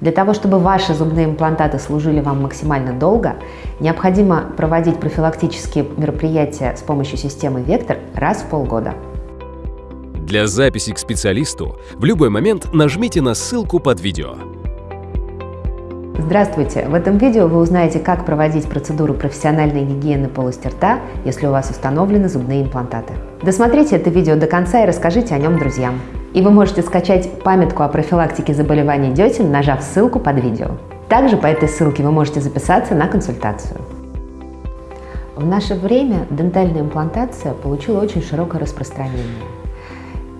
Для того, чтобы ваши зубные имплантаты служили вам максимально долго, необходимо проводить профилактические мероприятия с помощью системы Вектор раз в полгода. Для записи к специалисту в любой момент нажмите на ссылку под видео. Здравствуйте! В этом видео вы узнаете, как проводить процедуру профессиональной гигиены полости рта, если у вас установлены зубные имплантаты. Досмотрите это видео до конца и расскажите о нем друзьям. И вы можете скачать памятку о профилактике заболеваний десен, нажав ссылку под видео. Также по этой ссылке вы можете записаться на консультацию. В наше время дентальная имплантация получила очень широкое распространение.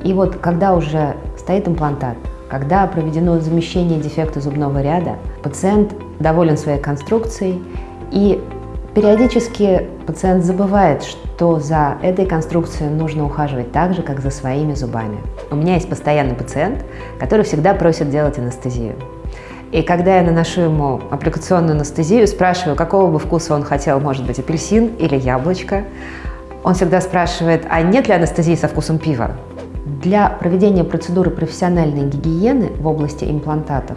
И вот когда уже стоит имплантат, когда проведено замещение дефекта зубного ряда, пациент доволен своей конструкцией и периодически пациент забывает, что за этой конструкцией нужно ухаживать так же, как за своими зубами. У меня есть постоянный пациент, который всегда просит делать анестезию. И когда я наношу ему аппликационную анестезию, спрашиваю, какого бы вкуса он хотел, может быть, апельсин или яблочко, он всегда спрашивает, а нет ли анестезии со вкусом пива? Для проведения процедуры профессиональной гигиены в области имплантатов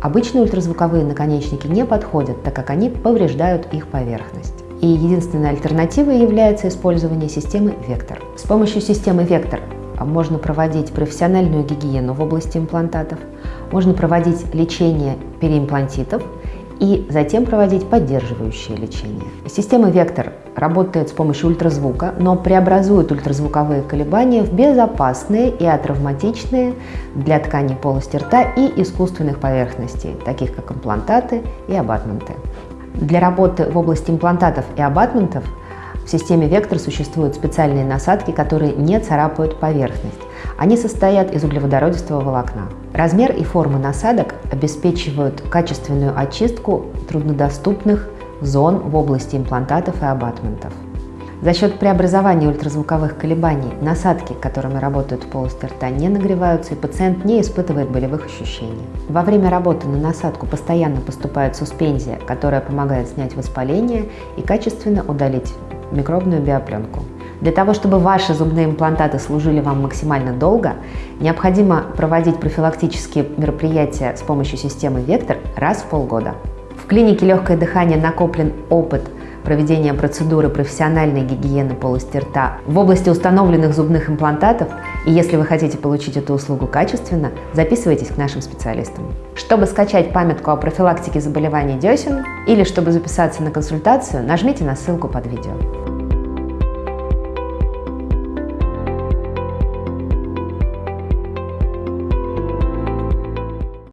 обычные ультразвуковые наконечники не подходят, так как они повреждают их поверхность. И единственной альтернативой является использование системы Вектор. С помощью системы Вектор можно проводить профессиональную гигиену в области имплантатов, можно проводить лечение переимплантитов и затем проводить поддерживающее лечение. Система Вектор работает с помощью ультразвука, но преобразует ультразвуковые колебания в безопасные и атравматичные для тканей полости рта и искусственных поверхностей, таких как имплантаты и абатменты. Для работы в области имплантатов и абатментов в системе Вектор существуют специальные насадки, которые не царапают поверхность. Они состоят из углеводородистого волокна. Размер и форма насадок обеспечивают качественную очистку труднодоступных зон в области имплантатов и абатментов. За счет преобразования ультразвуковых колебаний насадки, которыми работают в полости рта, не нагреваются, и пациент не испытывает болевых ощущений. Во время работы на насадку постоянно поступает суспензия, которая помогает снять воспаление и качественно удалить микробную биопленку. Для того, чтобы ваши зубные имплантаты служили вам максимально долго, необходимо проводить профилактические мероприятия с помощью системы Вектор раз в полгода. Клинике «Легкое дыхание» накоплен опыт проведения процедуры профессиональной гигиены полости рта в области установленных зубных имплантатов, и если вы хотите получить эту услугу качественно, записывайтесь к нашим специалистам. Чтобы скачать памятку о профилактике заболеваний десен или чтобы записаться на консультацию, нажмите на ссылку под видео.